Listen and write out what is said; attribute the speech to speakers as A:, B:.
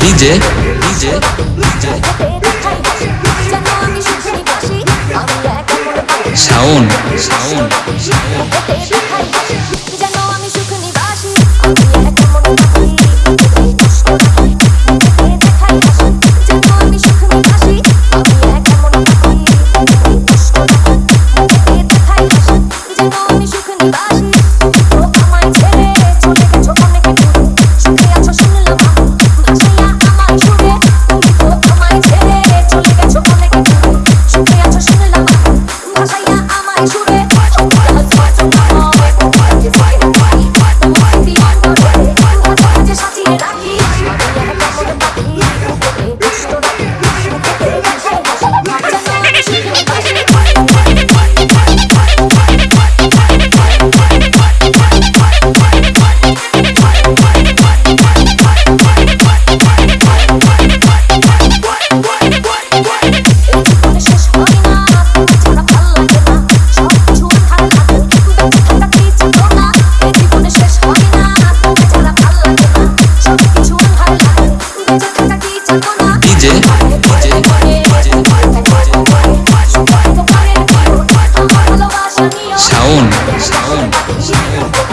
A: DJ DJ sound sound Yeah.